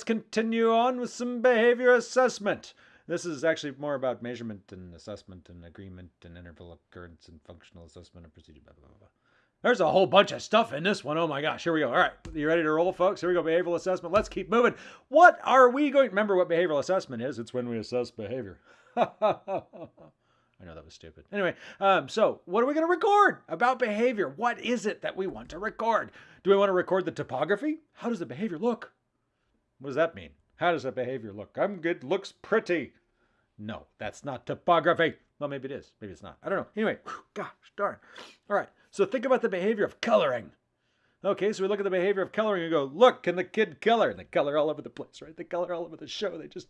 let's continue on with some behavior assessment. This is actually more about measurement and assessment and agreement and interval occurrence and functional assessment and procedure. Blah, blah, blah. There's a whole bunch of stuff in this one. Oh my gosh, here we go. All right, you ready to roll, folks? Here we go. Behavioral assessment. Let's keep moving. What are we going? Remember what behavioral assessment is? It's when we assess behavior. I know that was stupid. Anyway, um, so what are we going to record about behavior? What is it that we want to record? Do we want to record the topography? How does the behavior look? What does that mean? How does that behavior look? I'm good. Looks pretty. No, that's not topography. Well, maybe it is. Maybe it's not. I don't know. Anyway, whew, gosh darn. All right. So think about the behavior of coloring. Okay, so we look at the behavior of coloring and go, look, can the kid color? And they color all over the place, right? They color all over the show. They just,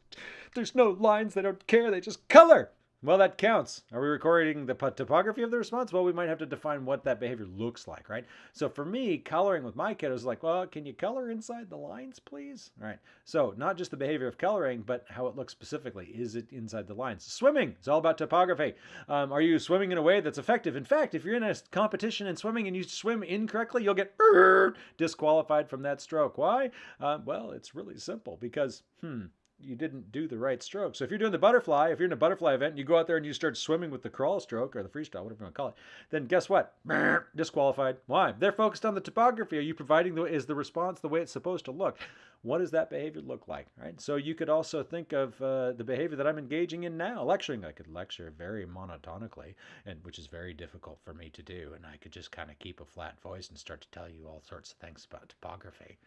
there's no lines. They don't care. They just color. Well, that counts. Are we recording the topography of the response? Well, we might have to define what that behavior looks like, right? So for me, coloring with my kiddos is like, well, can you color inside the lines, please? All right. So not just the behavior of coloring, but how it looks specifically. Is it inside the lines? Swimming is all about topography. Um, are you swimming in a way that's effective? In fact, if you're in a competition in swimming and you swim incorrectly, you'll get disqualified from that stroke. Why? Uh, well, it's really simple because, hmm, you didn't do the right stroke. So if you're doing the butterfly, if you're in a butterfly event and you go out there and you start swimming with the crawl stroke or the freestyle, whatever you want to call it, then guess what? Disqualified. Why? They're focused on the topography. Are you providing the is the response the way it's supposed to look? What does that behavior look like? Right. So you could also think of uh, the behavior that I'm engaging in now, lecturing. I could lecture very monotonically, and which is very difficult for me to do. And I could just kind of keep a flat voice and start to tell you all sorts of things about topography.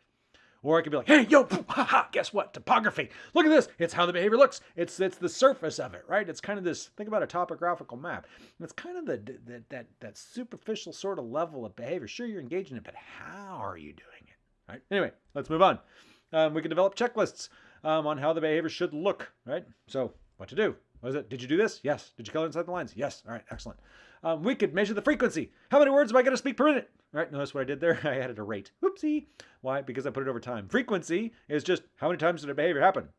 Or I could be like, hey, yo, haha, guess what? Topography. Look at this. It's how the behavior looks. It's it's the surface of it, right? It's kind of this, think about a topographical map. It's kind of the, the that, that superficial sort of level of behavior. Sure, you're engaging it, but how are you doing it, right? Anyway, let's move on. Um, we can develop checklists um, on how the behavior should look, right? So what to do. What is it? Did you do this? Yes. Did you color inside the lines? Yes. All right, excellent. Um, we could measure the frequency. How many words am I going to speak per minute? All right, notice what I did there? I added a rate. Oopsie. Why? Because I put it over time. Frequency is just how many times did a behavior happen?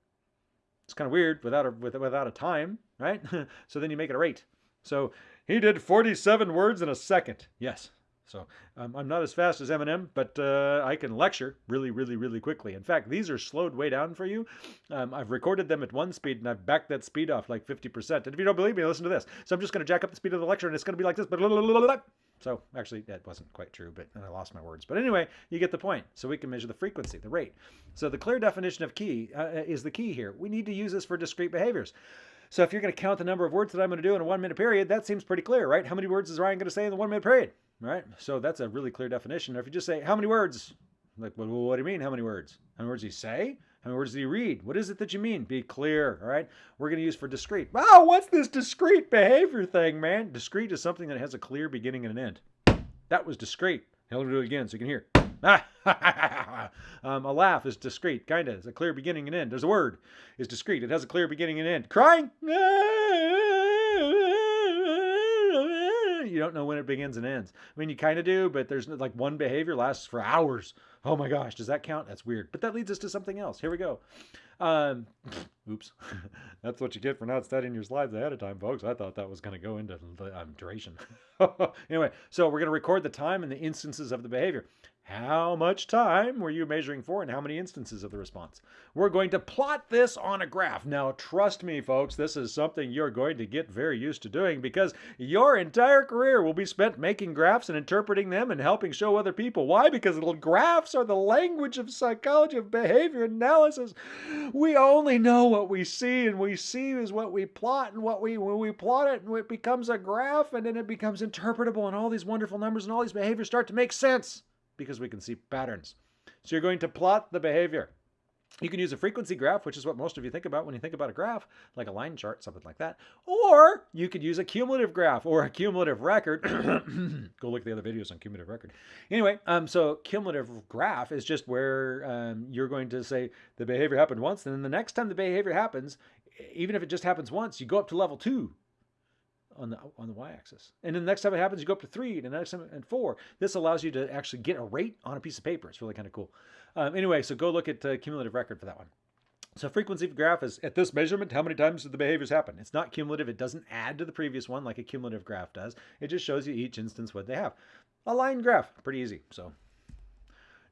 It's kind of weird without a, without a time, right? so then you make it a rate. So he did 47 words in a second. Yes, so um, I'm not as fast as Eminem, but uh, I can lecture really, really, really quickly. In fact, these are slowed way down for you. Um, I've recorded them at one speed and I've backed that speed off like 50%. And if you don't believe me, listen to this. So I'm just going to jack up the speed of the lecture and it's going to be like this. So actually, that wasn't quite true, but I lost my words. But anyway, you get the point. So we can measure the frequency, the rate. So the clear definition of key uh, is the key here. We need to use this for discrete behaviors. So if you're going to count the number of words that I'm going to do in a one minute period, that seems pretty clear, right? How many words is Ryan going to say in the one minute period? Right? So that's a really clear definition. If you just say, how many words? Like, well, what do you mean, how many words? How many words do you say? How many words do you read? What is it that you mean? Be clear, all right? We're going to use for discrete. Wow, what's this discrete behavior thing, man? Discrete is something that has a clear beginning and an end. That was discrete. I'll do it again so you can hear. um, a laugh is discrete, kind of. It's a clear beginning and end. There's a word is discrete. It has a clear beginning and end. Crying don't know when it begins and ends. I mean, you kind of do, but there's like one behavior lasts for hours. Oh my gosh, does that count? That's weird. But that leads us to something else. Here we go. Um, oops. That's what you get for not studying your slides ahead of time, folks. I thought that was going to go into um, duration. anyway, so we're going to record the time and the instances of the behavior. How much time were you measuring for and how many instances of the response? We're going to plot this on a graph. Now, trust me, folks, this is something you're going to get very used to doing because your entire career will be spent making graphs and interpreting them and helping show other people. Why? Because little graphs are the language of psychology of behavior analysis. We only know what we see and we see is what we plot and what we when we plot it and it becomes a graph and then it becomes interpretable and all these wonderful numbers and all these behaviors start to make sense because we can see patterns. So you're going to plot the behavior. You can use a frequency graph, which is what most of you think about when you think about a graph, like a line chart, something like that. Or you could use a cumulative graph or a cumulative record. Go look at the other videos on cumulative record. Anyway, um, so cumulative graph is just where um, you're going to say the behavior happened once, and then the next time the behavior happens, even if it just happens once, you go up to level two on the on the y-axis. And then the next time it happens, you go up to three, and the next time and four. This allows you to actually get a rate on a piece of paper. It's really kind of cool. Um, anyway, so go look at uh, cumulative record for that one. So frequency of graph is at this measurement, how many times did the behaviors happen? It's not cumulative. It doesn't add to the previous one like a cumulative graph does. It just shows you each instance what they have. A line graph, pretty easy. So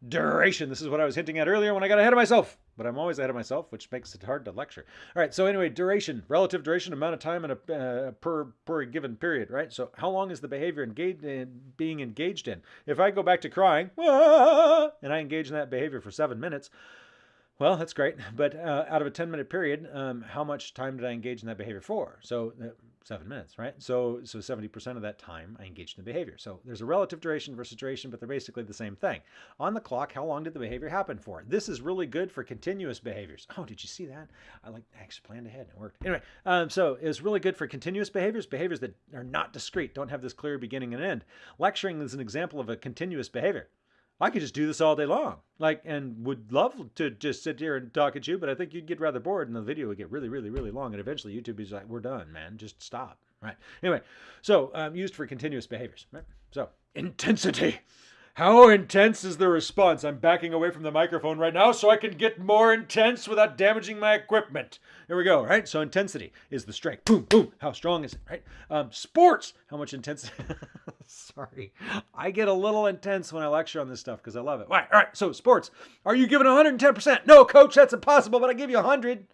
duration, this is what I was hinting at earlier when I got ahead of myself. but I'm always ahead of myself, which makes it hard to lecture. All right, so anyway, duration, relative duration, amount of time in a uh, per per given period, right? So how long is the behavior engaged in, being engaged in? If I go back to crying, and I engage in that behavior for seven minutes, well, that's great. But uh, out of a 10 minute period, um, how much time did I engage in that behavior for? So uh, seven minutes, right? So so 70% of that time I engaged in the behavior. So there's a relative duration versus duration, but they're basically the same thing. On the clock, how long did the behavior happen for? This is really good for continuous behaviors. Oh, did you see that? I like actually planned ahead and it worked. Anyway, um, so it's really good for continuous behaviors, behaviors that are not discrete, don't have this clear beginning and end. Lecturing is an example of a continuous behavior. I could just do this all day long, like, and would love to just sit here and talk at you, but I think you'd get rather bored, and the video would get really, really, really long, and eventually YouTube is like, "We're done, man. Just stop." Right. Anyway, so um, used for continuous behaviors. Right. So intensity. How intense is the response? I'm backing away from the microphone right now so I can get more intense without damaging my equipment. Here we go, right? So intensity is the strength. Boom, boom. How strong is it, right? Um, sports. How much intensity? Sorry. I get a little intense when I lecture on this stuff because I love it. All right, all right. So sports. Are you giving 110%? No, coach, that's impossible, but I give you 100.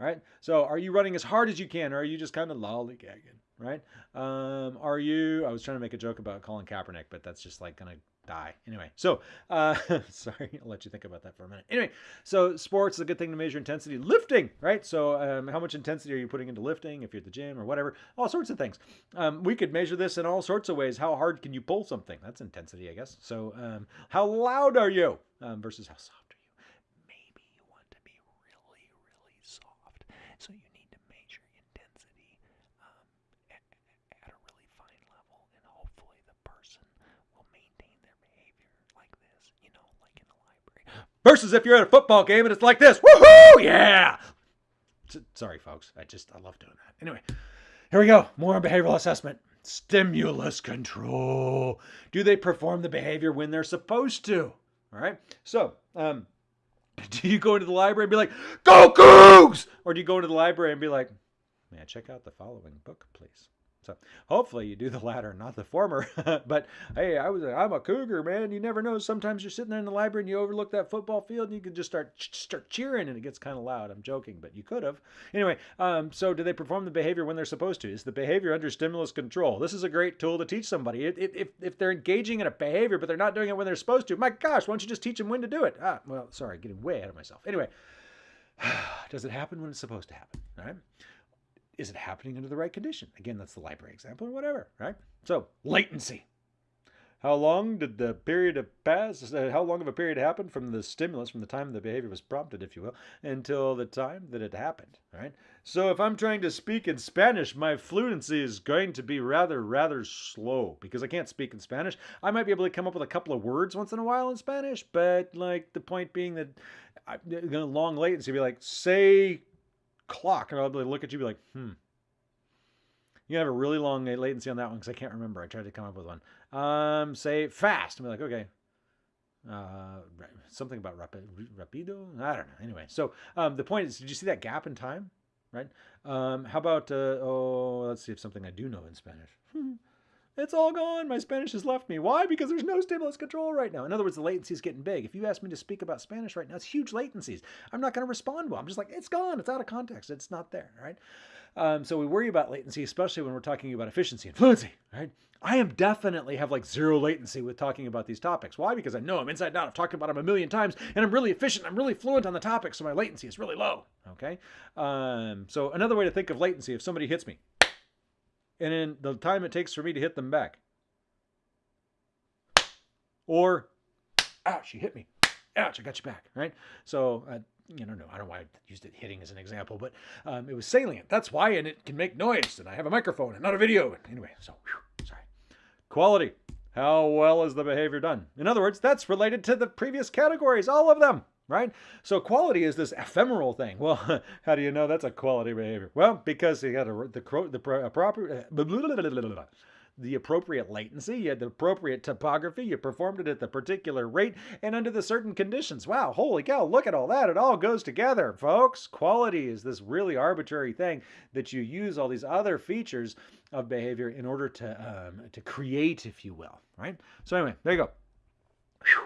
All right. So are you running as hard as you can or are you just kind of lollygagging? Right? Um, are you? I was trying to make a joke about Colin Kaepernick, but that's just like gonna die. Anyway, so uh, sorry, I'll let you think about that for a minute. Anyway, so sports is a good thing to measure intensity. Lifting, right? So um, how much intensity are you putting into lifting if you're at the gym or whatever? All sorts of things. Um, we could measure this in all sorts of ways. How hard can you pull something? That's intensity, I guess. So um, how loud are you um, versus how soft are you? Maybe you want to be really, really soft. So you need to measure intensity um, at, at a really fine level, and hopefully the person will maintain their behavior like this, you know, like in library. Versus if you're at a football game and it's like this, woohoo, yeah. Sorry, folks. I just I love doing that. Anyway, here we go. More on behavioral assessment. Stimulus control. Do they perform the behavior when they're supposed to? All right. So, um, do you go into the library and be like, "Go Cougs," or do you go into the library and be like, "May I check out the following book, please?" So hopefully you do the latter, not the former. but hey, I was I'm a cougar, man. You never know. Sometimes you're sitting there in the library and you overlook that football field and you can just start start cheering and it gets kind of loud. I'm joking, but you could have. Anyway, um, so do they perform the behavior when they're supposed to? Is the behavior under stimulus control? This is a great tool to teach somebody. If, if, if they're engaging in a behavior but they're not doing it when they're supposed to, my gosh, why don't you just teach them when to do it? Ah, well, sorry, getting way ahead of myself. Anyway, does it happen when it's supposed to happen? All right is it happening under the right condition? Again, that's the library example or whatever, right? So, latency. How long did the period of pass? Uh, how long of a period happened from the stimulus, from the time the behavior was prompted, if you will, until the time that it happened, right? So if I'm trying to speak in Spanish, my fluency is going to be rather, rather slow because I can't speak in Spanish. I might be able to come up with a couple of words once in a while in Spanish, but like the point being that I, long latency, be like, say clock, and I'll look at you be like, hmm. You have a really long latency on that one because I can't remember. I tried to come up with one. Um, say fast. Be like, okay. Uh, something about rapid, rapido. I don't know. Anyway, so um, the point is, did you see that gap in time? Right. Um, how about uh, oh, let's see if something I do know in Spanish. It's all gone. My Spanish has left me. Why? Because there's no stimulus control right now. In other words, the latency is getting big. If you ask me to speak about Spanish right now, it's huge latencies. I'm not going to respond well. I'm just like, it's gone. It's out of context. It's not there, right? Um, so we worry about latency, especially when we're talking about efficiency and fluency, right? I am definitely have like zero latency with talking about these topics. Why? Because I know I'm inside out. I've talked about them a million times, and I'm really efficient. I'm really fluent on the topic, so my latency is really low. Okay. Um, so another way to think of latency: if somebody hits me, and in the time it takes for me to hit them back. Or, ouch, you hit me. Ouch, I got you back, right? So, uh, you know, no, I don't know why I used it hitting as an example, but um, it was salient. That's why, and it can make noise, and I have a microphone and not a video. Anyway, so, whew, sorry. Quality. How well is the behavior done? In other words, that's related to the previous categories, all of them right? So quality is this ephemeral thing. Well, how do you know that's a quality behavior? Well, because you got a, the the proper the appropriate latency, you had the appropriate topography, you performed it at the particular rate and under the certain conditions. Wow, holy cow, look at all that. It all goes together, folks. Quality is this really arbitrary thing that you use all these other features of behavior in order to um, to create, if you will, right? So anyway, there you go. Whew.